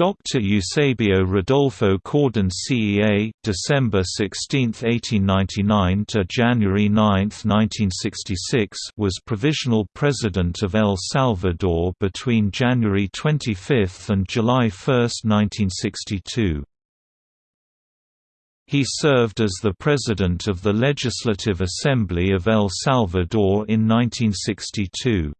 Dr. Eusebio Rodolfo Cordon Cea, December 16, 1899 to January 9, 1966, was provisional president of El Salvador between January 25 and July 1, 1962. He served as the president of the Legislative Assembly of El Salvador in 1962.